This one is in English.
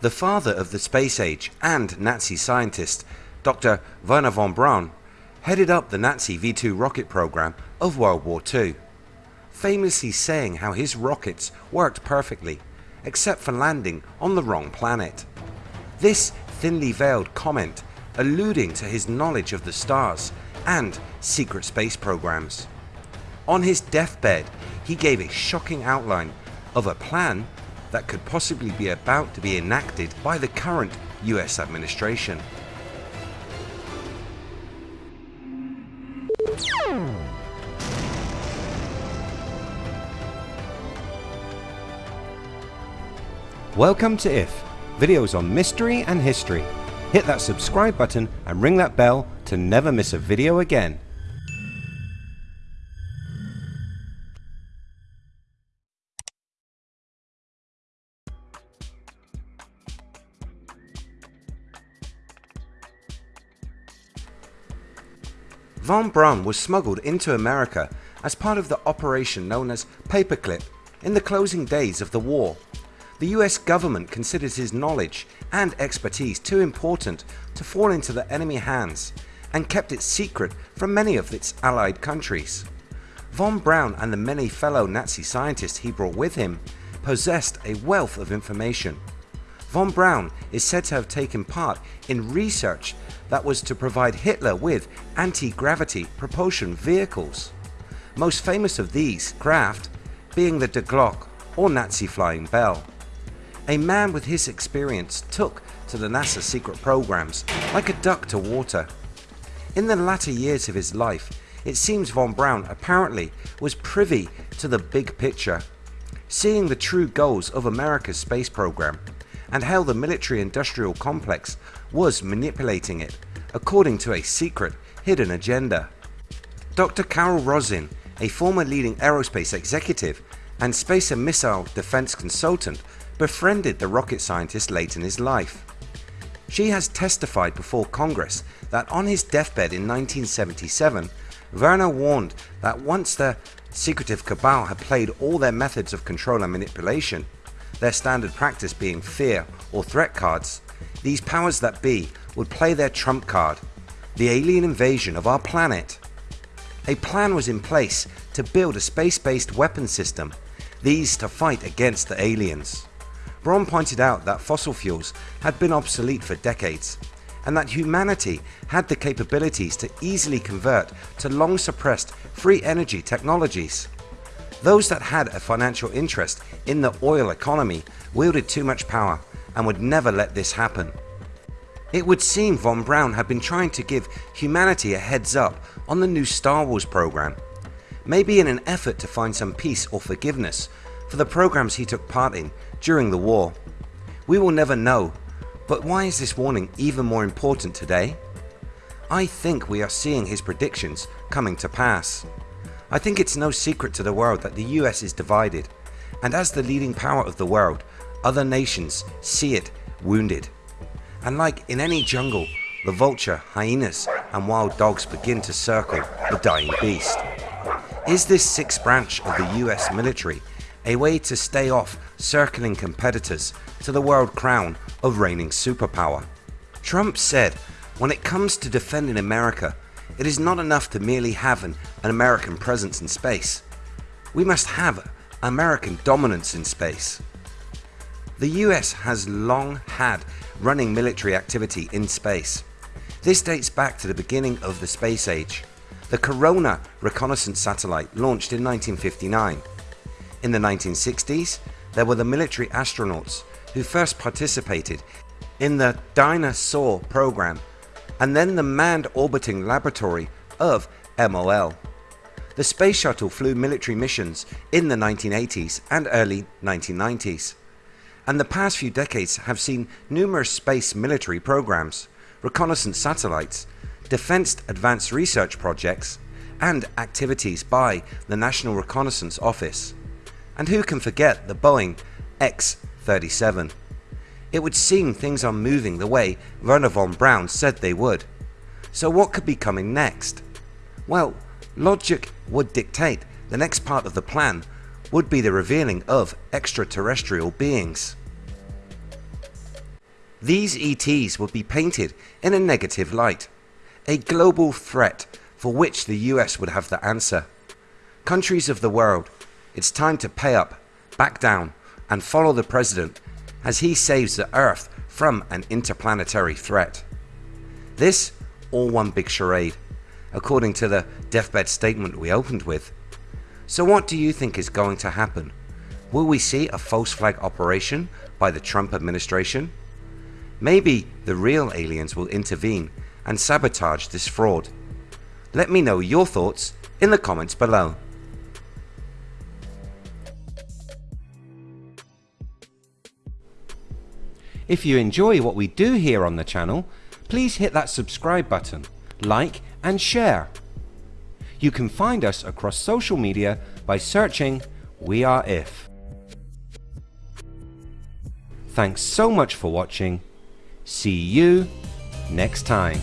The father of the space age and Nazi scientist, Dr. Werner von Braun, headed up the Nazi V2 rocket program of World War II, famously saying how his rockets worked perfectly except for landing on the wrong planet. This thinly veiled comment alluding to his knowledge of the stars and secret space programs. On his deathbed he gave a shocking outline of a plan that could possibly be about to be enacted by the current US administration. Welcome to IF, videos on mystery and history. Hit that subscribe button and ring that bell to never miss a video again. Von Braun was smuggled into America as part of the operation known as Paperclip in the closing days of the war. The US government considered his knowledge and expertise too important to fall into the enemy hands and kept it secret from many of its allied countries. Von Braun and the many fellow Nazi scientists he brought with him possessed a wealth of information. Von Braun is said to have taken part in research that was to provide Hitler with anti-gravity propulsion vehicles. Most famous of these craft being the Die Glocke or Nazi Flying Bell. A man with his experience took to the NASA secret programs like a duck to water. In the latter years of his life it seems von Braun apparently was privy to the big picture, seeing the true goals of America's space program and how the military industrial complex was manipulating it according to a secret hidden agenda. Dr. Carol Rosin, a former leading aerospace executive and space and missile defense consultant befriended the rocket scientist late in his life. She has testified before Congress that on his deathbed in 1977 Werner warned that once the secretive cabal had played all their methods of control and manipulation their standard practice being fear or threat cards, these powers that be would play their trump card, the alien invasion of our planet. A plan was in place to build a space based weapon system, these to fight against the aliens. Braun pointed out that fossil fuels had been obsolete for decades and that humanity had the capabilities to easily convert to long suppressed free energy technologies. Those that had a financial interest in the oil economy wielded too much power and would never let this happen. It would seem Von Braun had been trying to give humanity a heads up on the new Star Wars program, maybe in an effort to find some peace or forgiveness for the programs he took part in during the war. We will never know, but why is this warning even more important today? I think we are seeing his predictions coming to pass. I think it's no secret to the world that the US is divided and as the leading power of the world other nations see it wounded and like in any jungle the vulture, hyenas and wild dogs begin to circle the dying beast. Is this sixth branch of the US military a way to stay off circling competitors to the world crown of reigning superpower? Trump said when it comes to defending America it is not enough to merely have an, an American presence in space. We must have American dominance in space. The US has long had running military activity in space. This dates back to the beginning of the space age. The Corona reconnaissance satellite launched in 1959. In the 1960s there were the military astronauts who first participated in the Dyna-Soar program and then the Manned Orbiting Laboratory of MOL. The Space Shuttle flew military missions in the 1980s and early 1990s and the past few decades have seen numerous space military programs, reconnaissance satellites, defense advanced research projects and activities by the National Reconnaissance Office. And who can forget the Boeing X-37 it would seem things are moving the way Werner von Braun said they would. So what could be coming next? Well, logic would dictate the next part of the plan would be the revealing of extraterrestrial beings. These ETs would be painted in a negative light, a global threat for which the US would have the answer. Countries of the world, it's time to pay up, back down and follow the President as he saves the Earth from an interplanetary threat. This all one big charade, according to the deathbed statement we opened with. So what do you think is going to happen? Will we see a false flag operation by the Trump administration? Maybe the real aliens will intervene and sabotage this fraud. Let me know your thoughts in the comments below. If you enjoy what we do here on the channel, please hit that subscribe button, like and share. You can find us across social media by searching We Are If. Thanks so much for watching. See you next time.